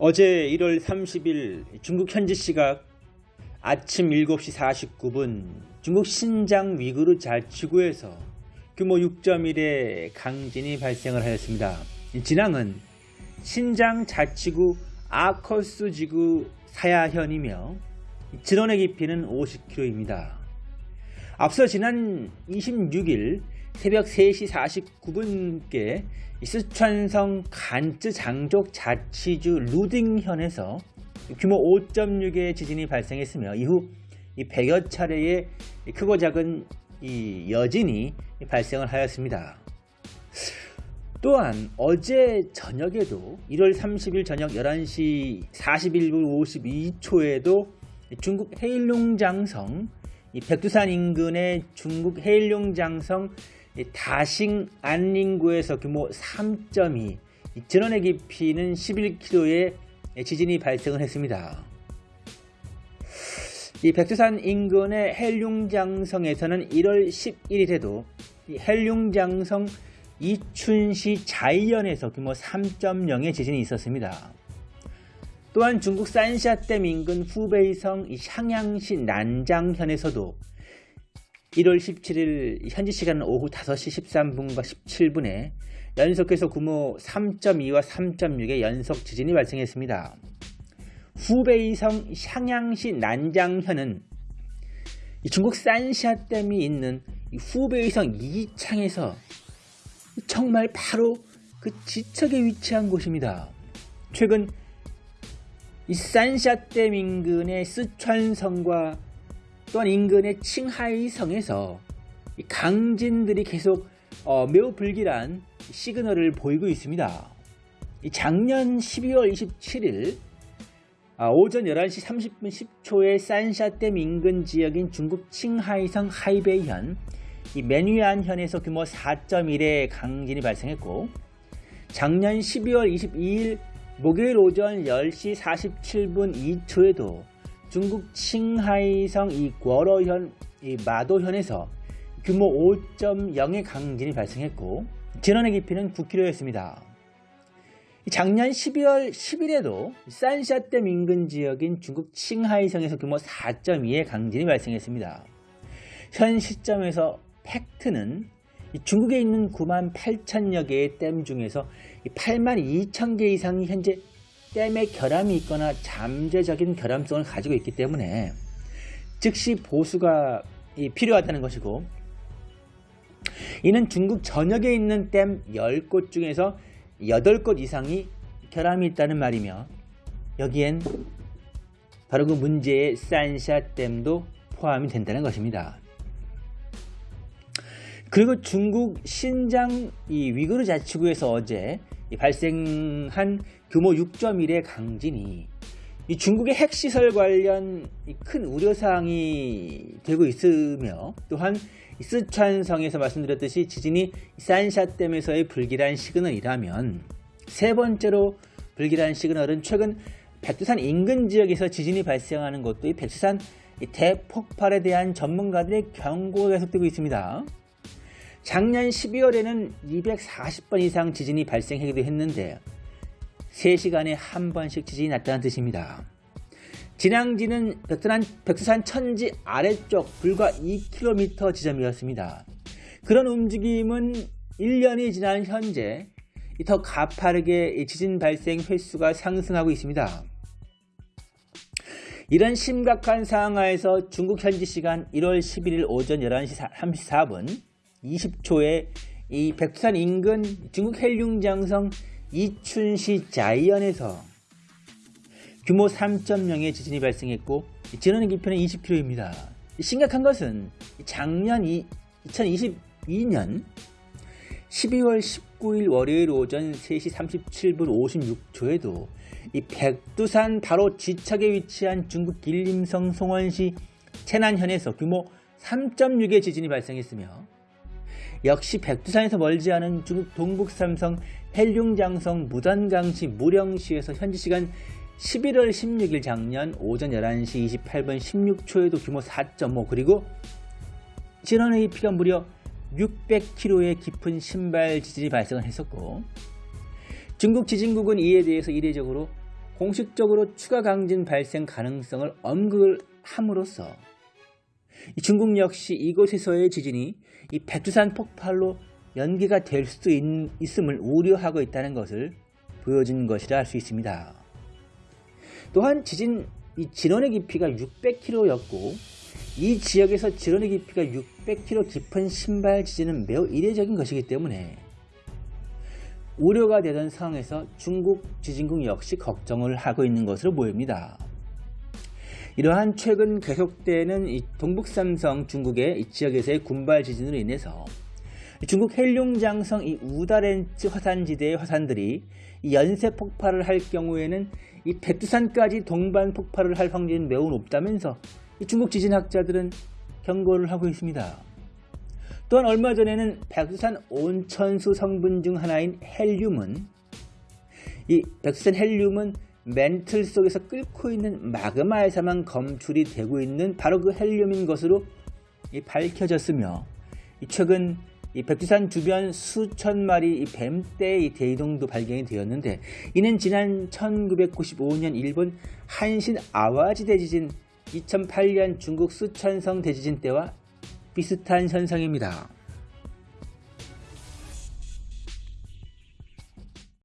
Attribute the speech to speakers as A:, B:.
A: 어제 1월 30일 중국 현지 시각 아침 7시 49분 중국 신장 위구르 자치구에서 규모 6.1의 강진이 발생을 하였습니다. 진앙은 신장 자치구 아커스 지구 사야현이며 진원의 깊이는 50km입니다. 앞서 지난 26일 새벽 3시 49분께 스촨성 간쯔 장족 자치주 루딩현에서 규모 5.6의 지진이 발생했으며 이후 100여 차례의 크고 작은 이 여진이 발생을 하였습니다. 또한 어제 저녁에도 1월 30일 저녁 11시 41분 52초에도 중국 해일룡장성 백두산 인근의 중국 해일룡장성 다싱 안닝구에서 규모 3.2 전원의 깊이는 11km의 지진이 발생을 했습니다. 이 백두산 인근의 헬룡장성에서는 1월 11일에도 헬룡장성 이춘시 자이현에서 규모 3.0의 지진이 있었습니다. 또한 중국 산샤댐 인근 후베이성 향양시 난장현에서도 1월 17일 현지 시간 오후 5시 13분과 17분에 연속해서 규모 3.2와 3.6의 연속 지진이 발생했습니다. 후베이성 향양시 난장현은 중국 산샤댐이 있는 후베이성 이창에서 정말 바로 그 지척에 위치한 곳입니다. 최근 이 산샤댐 인근의 스촨성과 또한 인근의 칭하이성에서 강진들이 계속 어, 매우 불길한 시그널을 보이고 있습니다. 작년 12월 27일 아, 오전 11시 30분 10초에 산샤댐 인근 지역인 중국 칭하이성 하이베이현 맨위안현에서 규모 4.1의 강진이 발생했고 작년 12월 22일 목요일 오전 10시 47분 2초에도 중국 칭하이성 이 궈러현 이 마도현에서 규모 5.0의 강진이 발생했고 진원의 깊이는 9km였습니다. 작년 12월 10일에도 산샤댐 인근 지역인 중국 칭하이성에서 규모 4.2의 강진이 발생했습니다. 현 시점에서 팩트는 중국에 있는 9만 8천여 개의 댐 중에서 8만 2천 개 이상이 현재 댐에 결함이 있거나 잠재적인 결함성을 가지고 있기 때문에 즉시 보수가 필요하다는 것이고 이는 중국 전역에 있는 댐 10곳 중에서 8곳 이상이 결함이 있다는 말이며 여기엔 바로 그 문제의 산샤 댐도 포함이 된다는 것입니다. 그리고 중국 신장 이 위구르 자치구에서 어제 발생한 규모 6.1의 강진이 중국의 핵시설 관련 큰 우려사항이 되고 있으며 또한 스촨성에서 말씀드렸듯이 지진이 산샤댐에서의 불길한 시그널이라면 세 번째로 불길한 시그널은 최근 백두산 인근 지역에서 지진이 발생하는 것도 이 백두산 대폭발에 대한 전문가들의 경고가 계속되고 있습니다. 작년 12월에는 240번 이상 지진이 발생하기도 했는데 3시간에 한 번씩 지진이 났다는 뜻입니다. 진앙지는 백두산, 백두산 천지 아래쪽 불과 2km 지점이었습니다. 그런 움직임은 1년이 지난 현재 더 가파르게 지진 발생 횟수가 상승하고 있습니다. 이런 심각한 상황 하에서 중국 현지 시간 1월 11일 오전 11시 34분 20초에 이 백두산 인근 중국 헬륭장성 이춘시 자이언에서 규모 3.0의 지진이 발생했고 진원의 깊이는 20km입니다. 심각한 것은 작년 2022년 12월 19일 월요일 오전 3시 37분 56초에도 이 백두산 바로 지척에 위치한 중국 길림성 송원시 채난현에서 규모 3.6의 지진이 발생했으며 역시 백두산에서 멀지 않은 중국 동북삼성 헬룡장성 무단강시 무령시에서 현지 시간 11월 16일 작년 오전 11시 28분 16초에도 규모 4.5 그리고 진원의 피가 무려 600km의 깊은 신발 지진이 발생을 했었고 중국 지진국은 이에 대해서 이례적으로 공식적으로 추가 강진 발생 가능성을 언급을 함으로써 이 중국 역시 이곳에서의 지진이 이 백두산 폭발로 연기가 될 수도 있, 있음을 우려하고 있다는 것을 보여준 것이라 할 수 있습니다. 또한 지진 이 진원의 깊이가 600km였고 이 지역에서 진원의 깊이가 600km 깊은 신발 지진은 매우 이례적인 것이기 때문에 우려가 되던 상황에서 중국 지진국 역시 걱정을 하고 있는 것으로 보입니다. 이러한 최근 계속되는 이 동북삼성 중국의 이 지역에서의 군발 지진으로 인해서 중국 헬룡장성 이 우다렌츠 화산지대의 화산들이 연쇄 폭발을 할 경우에는 이 백두산까지 동반 폭발을 할 확률은 매우 높다면서 중국 지진학자들은 경고를 하고 있습니다. 또한 얼마 전에는 백두산 온천수 성분 중 하나인 헬륨은 이 백두산 헬륨은 멘틀 속에서 끓고 있는 마그마에서만 검출이 되고 있는 바로 그 헬륨인 것으로 밝혀졌으며 최근 이 백두산 주변 수천 마리 뱀떼의 대이동도 발견이 되었는데 이는 지난 1995년 일본 한신 아와지 대지진 2008년 중국 수천성 대지진 때와 비슷한 현상입니다.